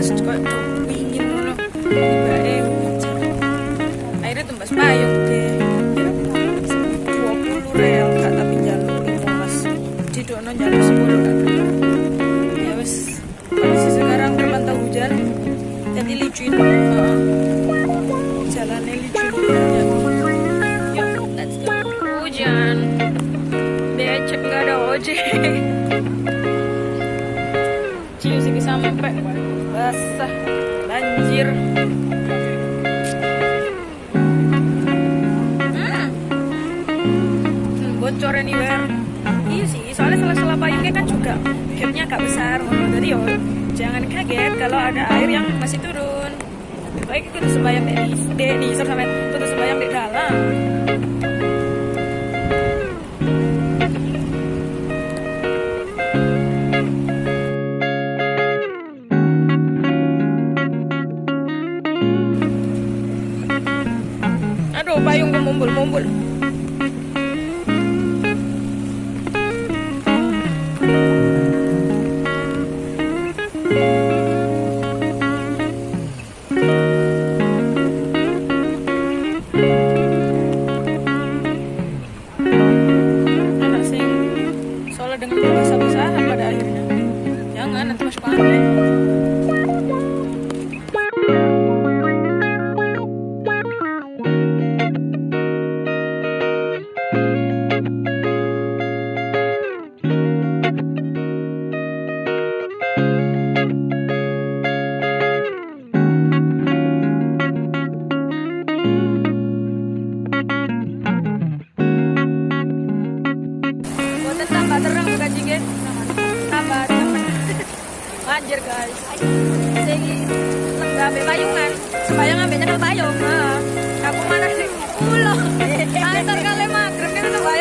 Pantes kok dingin ngono. Tibake hujan. Akhirnya tembas payung deh. Dua puluh real gak tapi jalur lima mas. Di dono jalur sepuluh gelem. Ya wes. Kondisi sekarang terpantau hujan. Jadi licin. Heeh. Jalannya licin. Ya. Let's go. Hujan. Becek gak ada ojek. Cium sih sampai basah banjir. Hmm. Hmm, bocor anywhere. Iya sih, soalnya salah-salah payungnya kan juga gapnya agak besar. Jadi yo jangan kaget kalau ada air yang masih turun. Baik itu sembayang di di di sampai itu sembayang di dalam. Payungan. Sembayang ambilnya ke payung. Nah, aku mana sih? Ulo. Antar kali magrib kita tuh bayang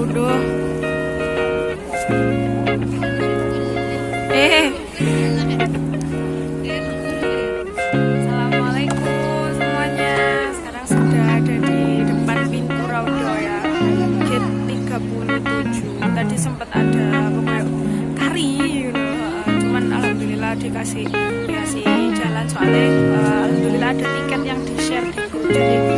Raudo. Eh. Assalamualaikum semuanya. Sekarang sudah ada di depan pintu Raudo. Gate 37. Tadi sempat ada pokoknya kari you know. Cuman alhamdulillah dikasih dikasih jalan soalnya uh, alhamdulillah ada tiket yang di grup jadi bisa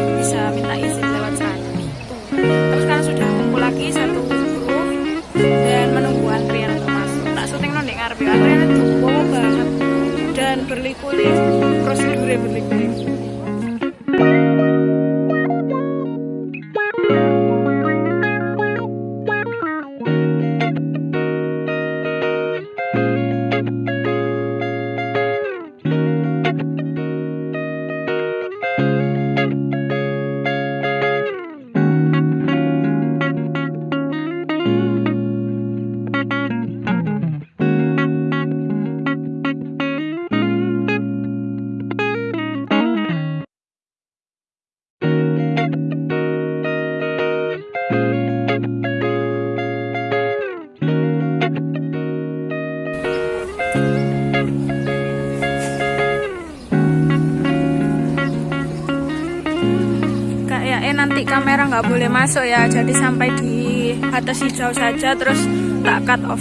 nggak boleh masuk ya. Jadi sampai di atas hijau saja terus tak cut off.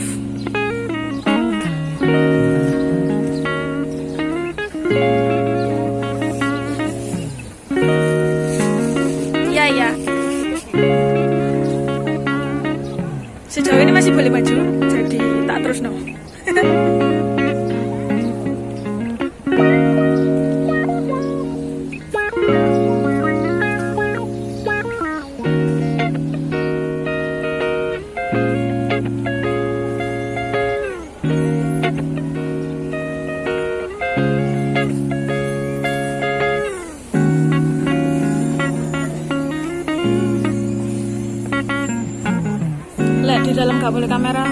Iya iya. Sejauh ini masih boleh maju jadi tak terus no.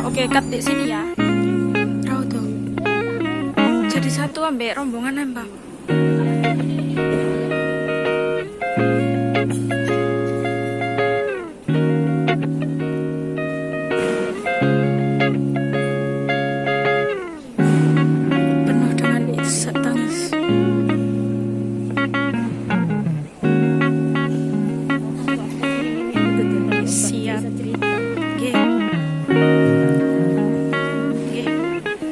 Oke, cut di sini ya. Tahu tuh. Jadi satu ambek rombongan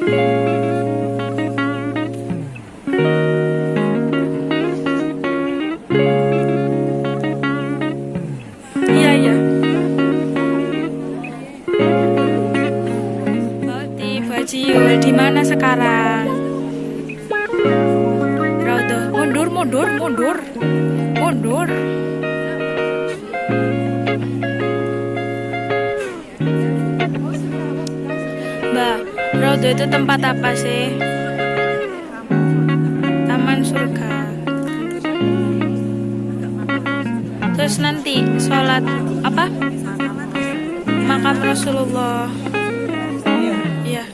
Oke. Iya, Raudo itu tempat apa sih? Taman surga. Terus nanti sholat apa? Makam Rasulullah. Iya.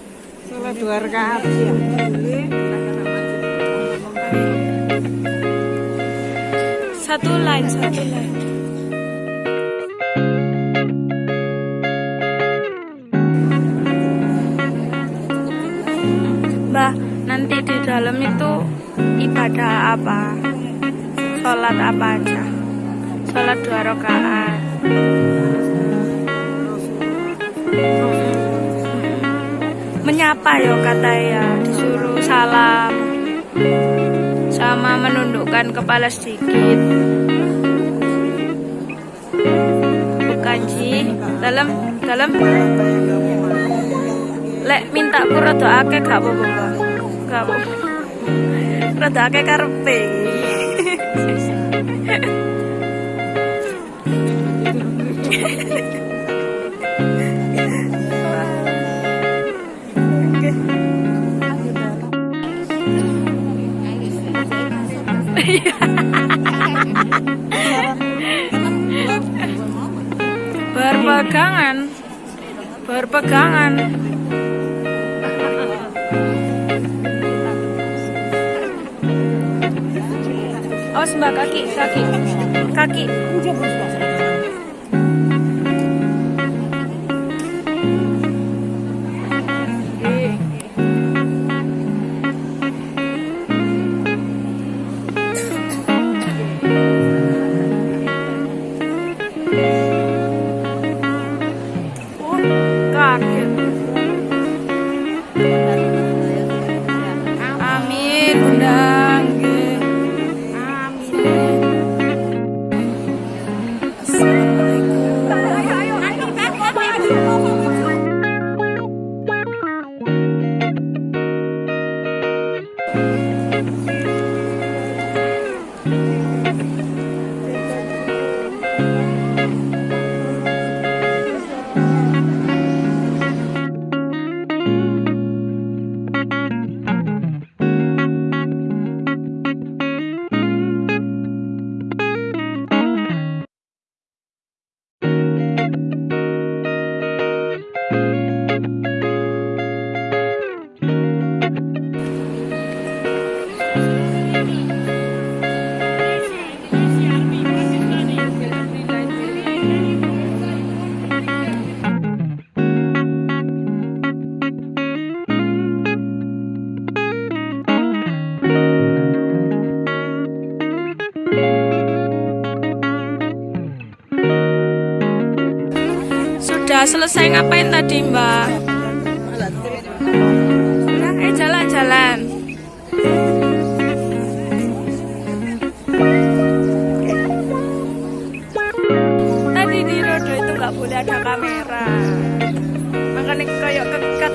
Sholat dua rakaat ya. Satu line, satu line. Dalam itu ibadah apa? Sholat apa aja? Sholat dua rakaat. Menyapa ya kata ya, disuruh salam sama menundukkan kepala sedikit. Bukan Ji, dalam dalam lek minta rada akeh gak apa-apa Mbak. gak apa rada akeh karepe? Berpegangan. Berpegangan Awas mbak kaki kaki kaki. Oh, Selesai ngapain tadi Mbak? Eh jalan-jalan. Tadi di rodo itu nggak boleh ada kamera. Makanya kayak kekat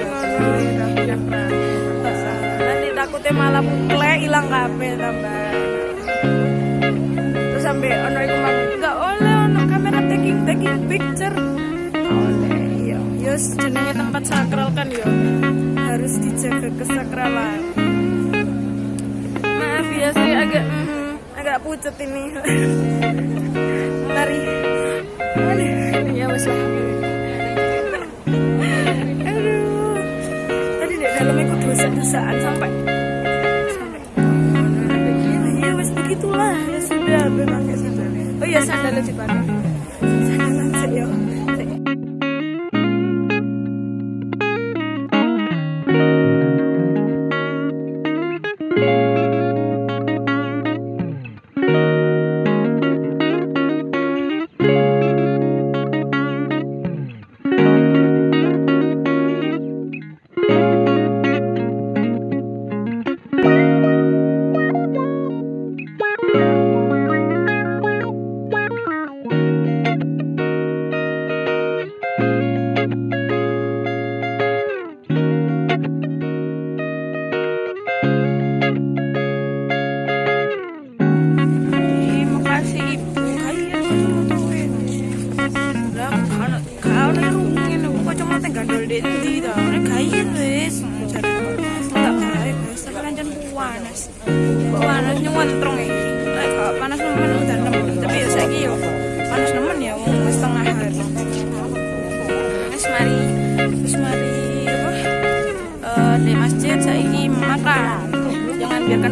Nanti takutnya malah mukle hilang kabel, tambah. Terus sampai ono iku enggak oleh ono kamera taking taking picture wes jenenge tempat sakral kan ya? Harus dijaga kesakralan. Maaf ya saya agak mm, agak pucet ini. Mari.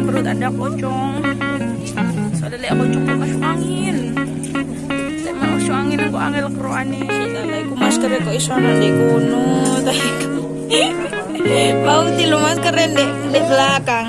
perut ada pocong. Soalnya pocong kok masuk angin. Lek masuk angin aku angel keruane soalnya aku masker kok iso nang di gunung tapi Bau tilu masker di belakang.